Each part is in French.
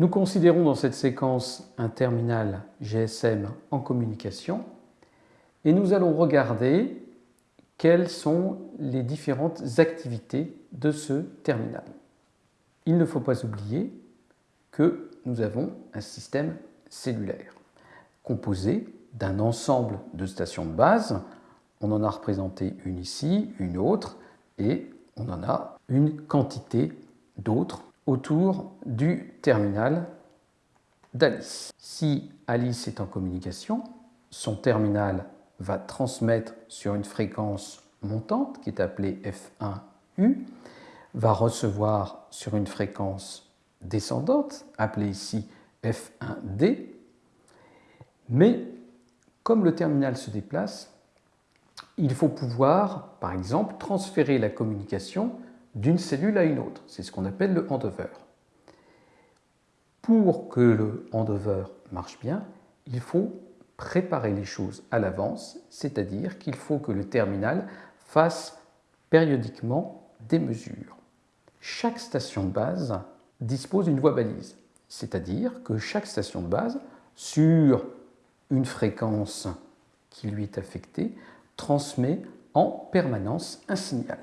Nous considérons dans cette séquence un terminal GSM en communication et nous allons regarder quelles sont les différentes activités de ce terminal. Il ne faut pas oublier que nous avons un système cellulaire composé d'un ensemble de stations de base. On en a représenté une ici, une autre, et on en a une quantité d'autres autour du terminal d'Alice. Si Alice est en communication, son terminal va transmettre sur une fréquence montante qui est appelée F1U, va recevoir sur une fréquence descendante, appelée ici F1D, mais comme le terminal se déplace, il faut pouvoir, par exemple, transférer la communication d'une cellule à une autre. C'est ce qu'on appelle le handover. Pour que le handover marche bien, il faut préparer les choses à l'avance, c'est-à-dire qu'il faut que le terminal fasse périodiquement des mesures. Chaque station de base dispose d'une voie balise, c'est-à-dire que chaque station de base, sur une fréquence qui lui est affectée, transmet en permanence un signal.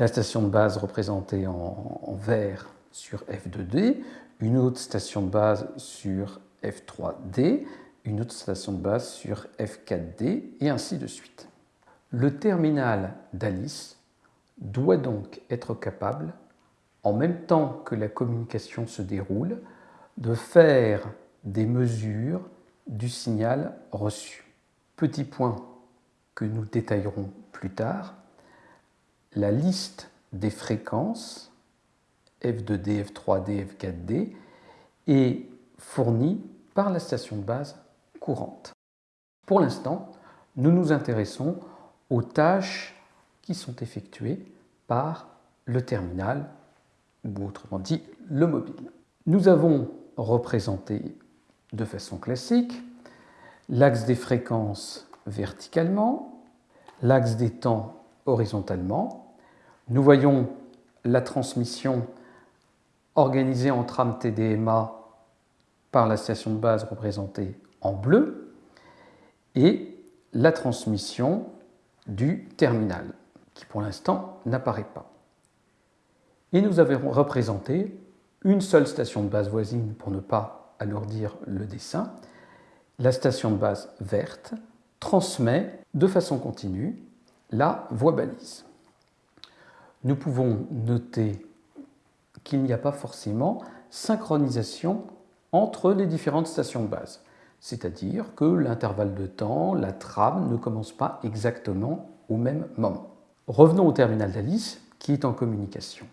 La station de base représentée en, vert sur F2D, une autre station de base sur F3D, une autre station de base sur F4D, et ainsi de suite. Le terminal d'Alice doit donc être capable, en même temps que la communication se déroule, de faire des mesures du signal reçu. Petit point que nous détaillerons plus tard, la liste des fréquences F2D, F3D, F4D est fournie par la station de base courante. Pour l'instant, nous nous intéressons aux tâches qui sont effectuées par le terminal, ou autrement dit le mobile. Nous avons représenté de façon classique l'axe des fréquences verticalement, l'axe des temps horizontalement. Nous voyons la transmission organisée en trame TDMA par la station de base représentée en bleu et la transmission du terminal qui pour l'instant n'apparaît pas. Et nous avons représenté une seule station de base voisine pour ne pas alourdir le dessin. La station de base verte transmet de façon continue la voie balise. Nous pouvons noter qu'il n'y a pas forcément synchronisation entre les différentes stations de base, c'est-à-dire que l'intervalle de temps, la trame ne commence pas exactement au même moment. Revenons au terminal d'Alice qui est en communication.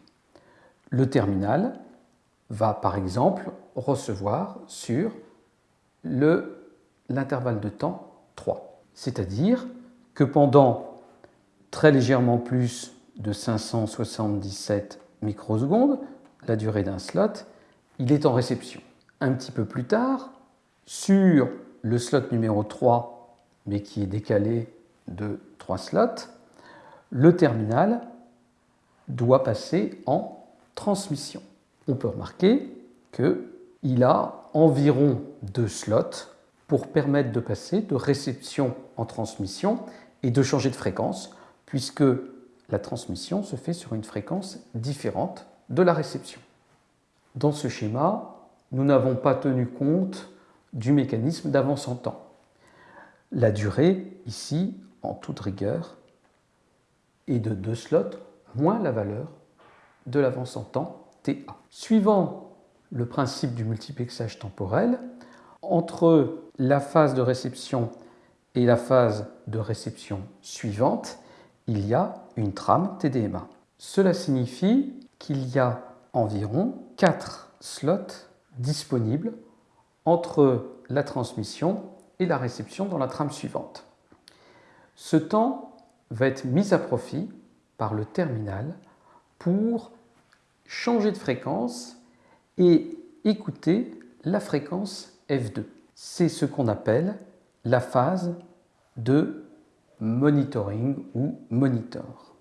Le terminal va par exemple recevoir sur l'intervalle de temps 3, c'est-à-dire que pendant très légèrement plus de 577 microsecondes, la durée d'un slot, il est en réception. Un petit peu plus tard, sur le slot numéro 3, mais qui est décalé de 3 slots, le terminal doit passer en transmission. On peut remarquer qu'il a environ deux slots pour permettre de passer de réception en transmission et de changer de fréquence puisque la transmission se fait sur une fréquence différente de la réception. Dans ce schéma, nous n'avons pas tenu compte du mécanisme d'avance en temps. La durée, ici, en toute rigueur, est de 2 slots moins la valeur de l'avance en temps TA. Suivant le principe du multiplexage temporel, entre la phase de réception et la phase de réception suivante, il y a une trame TDMA. Cela signifie qu'il y a environ 4 slots disponibles entre la transmission et la réception dans la trame suivante. Ce temps va être mis à profit par le terminal pour changer de fréquence et écouter la fréquence F2. C'est ce qu'on appelle la phase de monitoring ou monitor.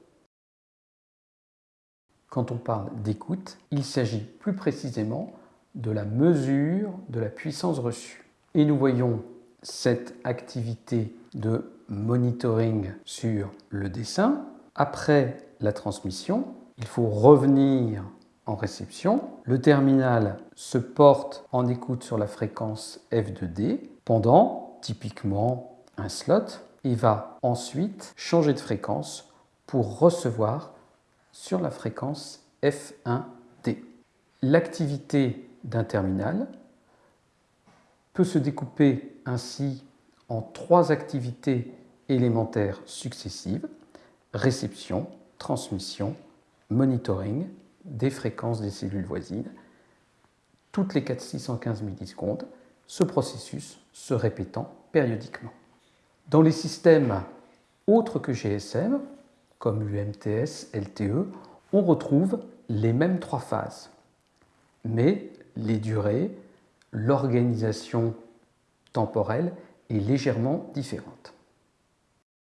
Quand on parle d'écoute, il s'agit plus précisément de la mesure de la puissance reçue. Et nous voyons cette activité de monitoring sur le dessin. Après la transmission, il faut revenir en réception. Le terminal se porte en écoute sur la fréquence F2D pendant typiquement un slot et va ensuite changer de fréquence pour recevoir sur la fréquence F1D. L'activité d'un terminal peut se découper ainsi en trois activités élémentaires successives, réception, transmission, monitoring des fréquences des cellules voisines. Toutes les 4615 millisecondes, ce processus se répétant périodiquement. Dans les systèmes autres que GSM, comme UMTS, LTE, on retrouve les mêmes trois phases, mais les durées, l'organisation temporelle est légèrement différente.